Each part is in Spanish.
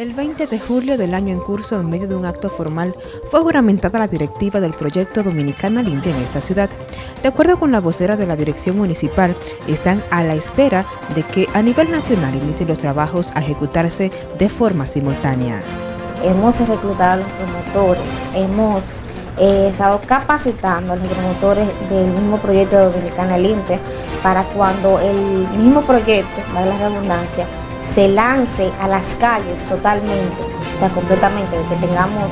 El 20 de julio del año en curso, en medio de un acto formal, fue juramentada la directiva del proyecto Dominicana Limpia en esta ciudad. De acuerdo con la vocera de la dirección municipal, están a la espera de que a nivel nacional inicien los trabajos a ejecutarse de forma simultánea. Hemos reclutado a los promotores, hemos eh, estado capacitando a los promotores del mismo proyecto Dominicana Limpia para cuando el mismo proyecto, da la redundancia, se lance a las calles totalmente, o sea, completamente, que tengamos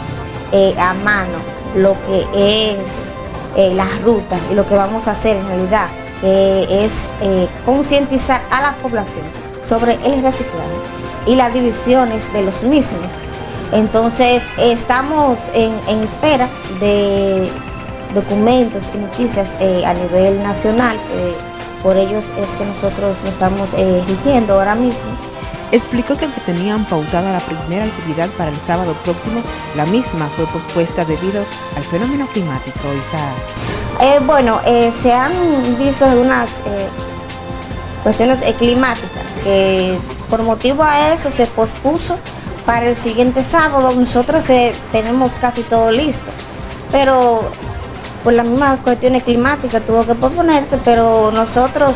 eh, a mano lo que es eh, las rutas y lo que vamos a hacer en realidad, que es eh, concientizar a la población sobre el reciclaje y las divisiones de los mismos. Entonces, estamos en, espera de documentos y noticias a nivel nacional, por ellos es que nosotros nos estamos rigiendo ahora mismo explicó que aunque tenían pautada la primera actividad para el sábado próximo, la misma fue pospuesta debido al fenómeno climático. Eh, bueno, eh, se han visto algunas eh, cuestiones climáticas que por motivo a eso se pospuso para el siguiente sábado. Nosotros tenemos casi todo listo, pero por las mismas cuestiones climáticas tuvo que posponerse, pero nosotros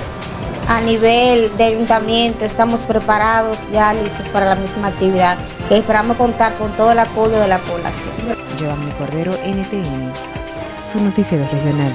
a nivel de ayuntamiento estamos preparados, ya listos para la misma actividad, esperamos contar con todo el apoyo de la población. Giovanni Cordero, NTN, su noticiero regional.